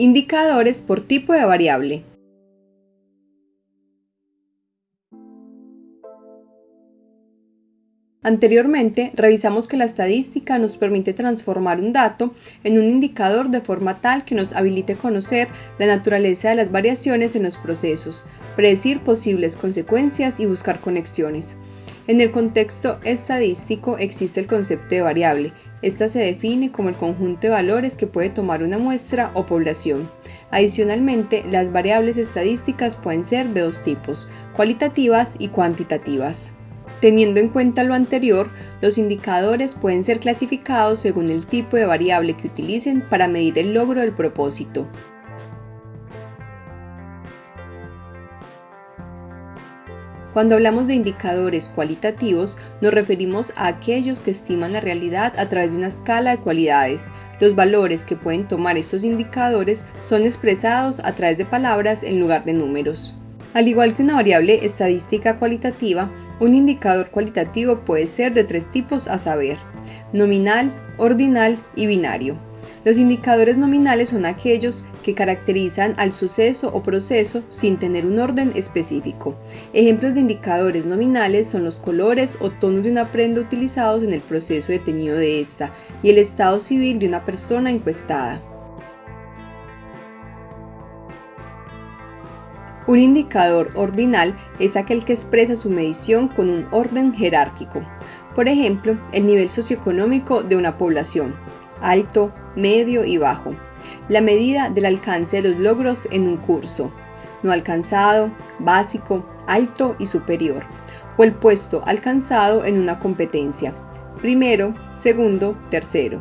Indicadores por tipo de variable. Anteriormente, revisamos que la estadística nos permite transformar un dato en un indicador de forma tal que nos habilite conocer la naturaleza de las variaciones en los procesos, predecir posibles consecuencias y buscar conexiones. En el contexto estadístico existe el concepto de variable. Esta se define como el conjunto de valores que puede tomar una muestra o población. Adicionalmente, las variables estadísticas pueden ser de dos tipos, cualitativas y cuantitativas. Teniendo en cuenta lo anterior, los indicadores pueden ser clasificados según el tipo de variable que utilicen para medir el logro del propósito. Cuando hablamos de indicadores cualitativos, nos referimos a aquellos que estiman la realidad a través de una escala de cualidades. Los valores que pueden tomar estos indicadores son expresados a través de palabras en lugar de números. Al igual que una variable estadística cualitativa, un indicador cualitativo puede ser de tres tipos a saber, nominal, ordinal y binario. Los indicadores nominales son aquellos que caracterizan al suceso o proceso sin tener un orden específico. Ejemplos de indicadores nominales son los colores o tonos de una prenda utilizados en el proceso de teñido de esta y el estado civil de una persona encuestada. Un indicador ordinal es aquel que expresa su medición con un orden jerárquico. Por ejemplo, el nivel socioeconómico de una población, alto, medio y bajo. La medida del alcance de los logros en un curso, no alcanzado, básico, alto y superior. O el puesto alcanzado en una competencia, primero, segundo, tercero.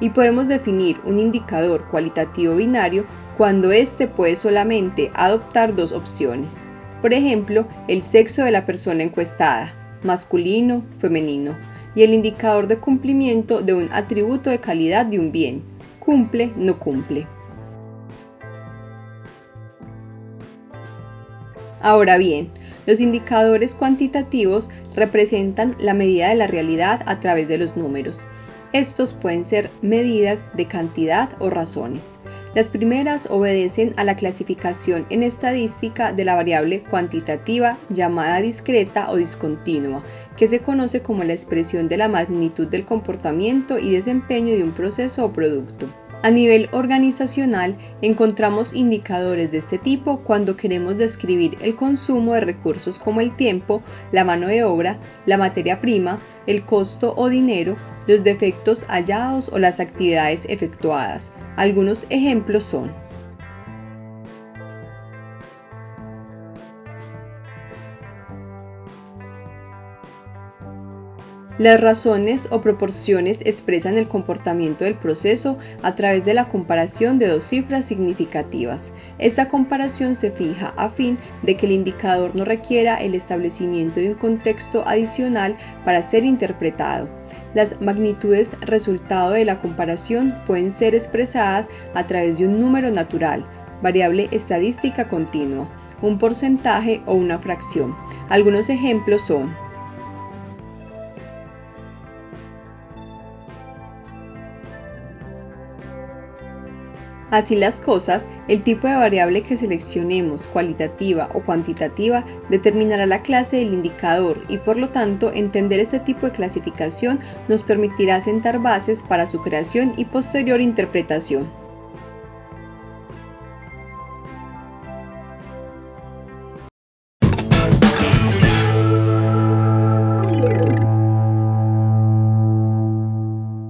Y podemos definir un indicador cualitativo binario cuando éste puede solamente adoptar dos opciones. Por ejemplo, el sexo de la persona encuestada, masculino, femenino, y el indicador de cumplimiento de un atributo de calidad de un bien, cumple, no cumple. Ahora bien, los indicadores cuantitativos representan la medida de la realidad a través de los números. Estos pueden ser medidas de cantidad o razones. Las primeras obedecen a la clasificación en estadística de la variable cuantitativa llamada discreta o discontinua, que se conoce como la expresión de la magnitud del comportamiento y desempeño de un proceso o producto. A nivel organizacional, encontramos indicadores de este tipo cuando queremos describir el consumo de recursos como el tiempo, la mano de obra, la materia prima, el costo o dinero, los defectos hallados o las actividades efectuadas. Algunos ejemplos son Las razones o proporciones expresan el comportamiento del proceso a través de la comparación de dos cifras significativas. Esta comparación se fija a fin de que el indicador no requiera el establecimiento de un contexto adicional para ser interpretado. Las magnitudes resultado de la comparación pueden ser expresadas a través de un número natural, variable estadística continua, un porcentaje o una fracción. Algunos ejemplos son Así las cosas, el tipo de variable que seleccionemos, cualitativa o cuantitativa, determinará la clase del indicador y por lo tanto entender este tipo de clasificación nos permitirá sentar bases para su creación y posterior interpretación.